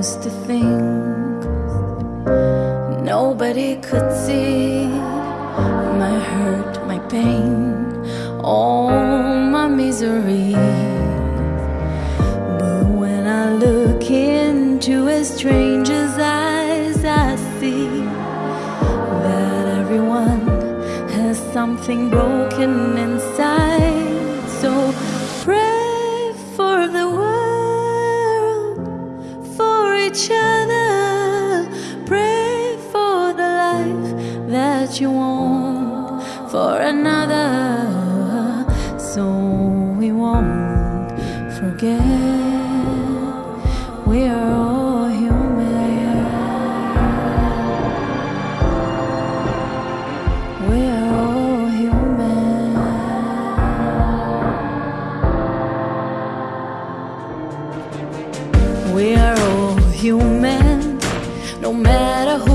used to think nobody could see my hurt, my pain, all my misery. But when I look into a stranger's eyes, I see that everyone has something broken inside. You you want for another, so we won't forget we are all human. We are all human. We are all human, no matter who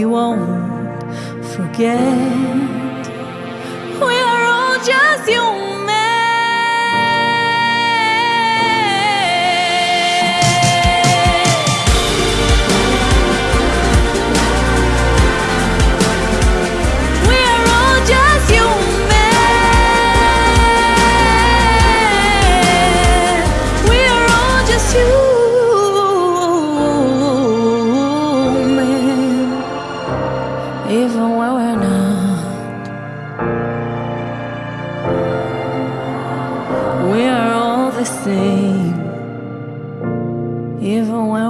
we won't forget. even when